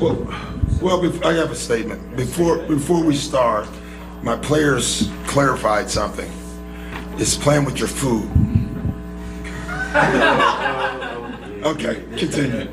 Well, well, I have a statement. Before, before we start, my players clarified something. It's playing with your food. Okay, continue.